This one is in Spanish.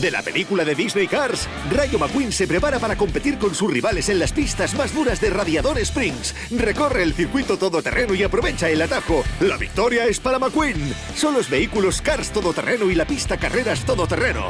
de la película de Disney Cars, Rayo McQueen se prepara para competir con sus rivales en las pistas más duras de Radiador Springs. Recorre el circuito todoterreno y aprovecha el atajo. La victoria es para McQueen. Son los vehículos Cars todoterreno y la pista Carreras todoterreno.